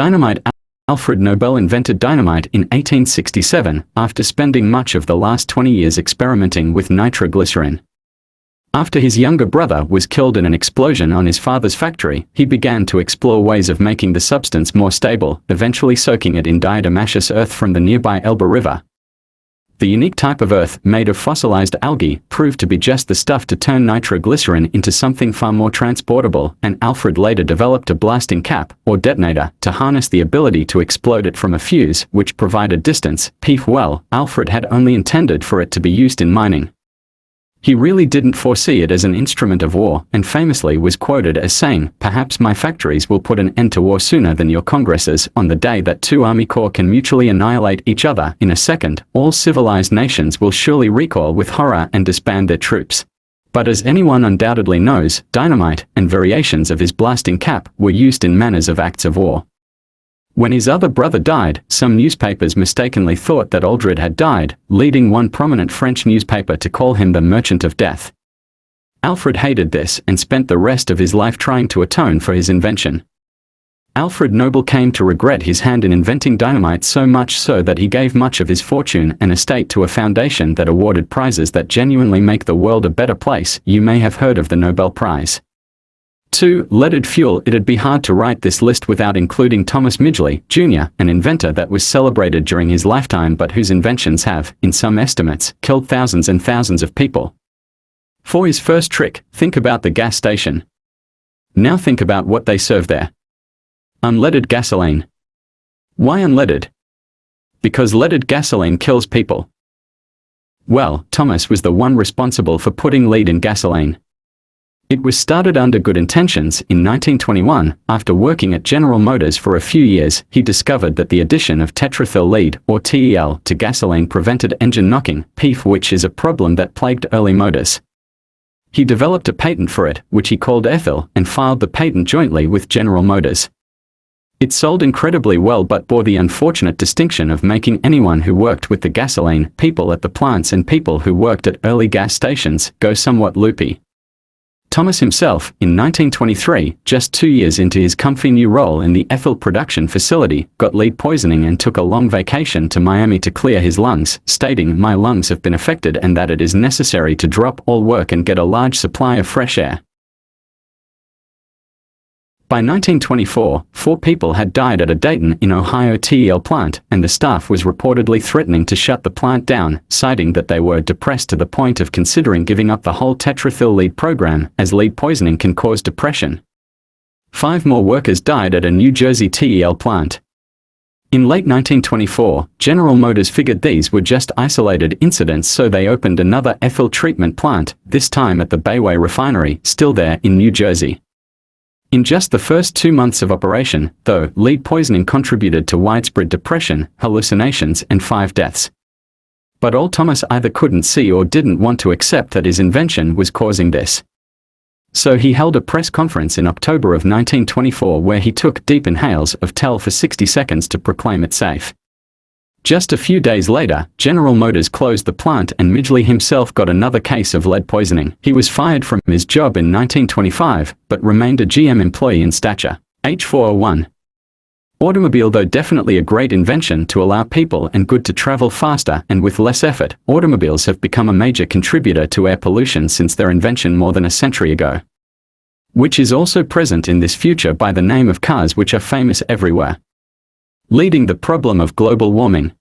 Dynamite Alfred Nobel invented dynamite in 1867 after spending much of the last 20 years experimenting with nitroglycerin. After his younger brother was killed in an explosion on his father's factory, he began to explore ways of making the substance more stable, eventually soaking it in diatomaceous earth from the nearby Elbe River, the unique type of earth, made of fossilized algae, proved to be just the stuff to turn nitroglycerin into something far more transportable, and Alfred later developed a blasting cap, or detonator, to harness the ability to explode it from a fuse, which provided distance. Peef well, Alfred had only intended for it to be used in mining. He really didn't foresee it as an instrument of war, and famously was quoted as saying, perhaps my factories will put an end to war sooner than your congresses, on the day that two army corps can mutually annihilate each other in a second, all civilized nations will surely recoil with horror and disband their troops. But as anyone undoubtedly knows, dynamite, and variations of his blasting cap, were used in manners of acts of war. When his other brother died, some newspapers mistakenly thought that Alfred had died, leading one prominent French newspaper to call him the Merchant of Death. Alfred hated this and spent the rest of his life trying to atone for his invention. Alfred Nobel came to regret his hand in inventing dynamite so much so that he gave much of his fortune and estate to a foundation that awarded prizes that genuinely make the world a better place. You may have heard of the Nobel Prize. 2. Leaded fuel It'd be hard to write this list without including Thomas Midgley, Jr., an inventor that was celebrated during his lifetime but whose inventions have, in some estimates, killed thousands and thousands of people. For his first trick, think about the gas station. Now think about what they serve there. Unleaded gasoline. Why unleaded? Because leaded gasoline kills people. Well, Thomas was the one responsible for putting lead in gasoline. It was started under good intentions. In 1921, after working at General Motors for a few years, he discovered that the addition of tetraethyl lead, or TEL, to gasoline prevented engine knocking, PEEF which is a problem that plagued early motors. He developed a patent for it, which he called ethyl, and filed the patent jointly with General Motors. It sold incredibly well but bore the unfortunate distinction of making anyone who worked with the gasoline, people at the plants and people who worked at early gas stations, go somewhat loopy. Thomas himself, in 1923, just two years into his comfy new role in the ethyl production facility, got lead poisoning and took a long vacation to Miami to clear his lungs, stating, my lungs have been affected and that it is necessary to drop all work and get a large supply of fresh air. By 1924, four people had died at a Dayton in Ohio TEL plant, and the staff was reportedly threatening to shut the plant down, citing that they were depressed to the point of considering giving up the whole tetraethyl lead program, as lead poisoning can cause depression. Five more workers died at a New Jersey TEL plant. In late 1924, General Motors figured these were just isolated incidents so they opened another ethyl treatment plant, this time at the Bayway refinery, still there in New Jersey. In just the first two months of operation, though, lead poisoning contributed to widespread depression, hallucinations and five deaths. But all Thomas either couldn't see or didn't want to accept that his invention was causing this. So he held a press conference in October of 1924 where he took deep inhales of TEL for 60 seconds to proclaim it safe. Just a few days later, General Motors closed the plant and Midgley himself got another case of lead poisoning. He was fired from his job in 1925, but remained a GM employee in stature. H401. Automobile though definitely a great invention to allow people and good to travel faster and with less effort, automobiles have become a major contributor to air pollution since their invention more than a century ago. Which is also present in this future by the name of cars which are famous everywhere leading the problem of global warming.